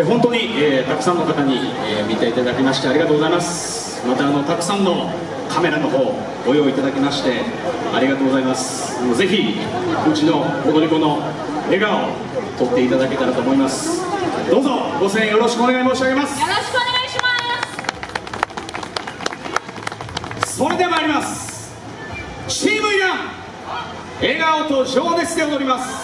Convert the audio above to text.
本当に、えー、たくさんの方に、えー、見ていただきましてありがとうございます。またあのたくさんのカメラの方ご用意いただきましてありがとうございます。ぜひうちの踊り子の笑顔を撮っていただけたらと思います。どうぞご声援よろしくお願い申し上げます。よろしくお願いします。それでは参ります。チームイラン笑顔と情熱で踊ります。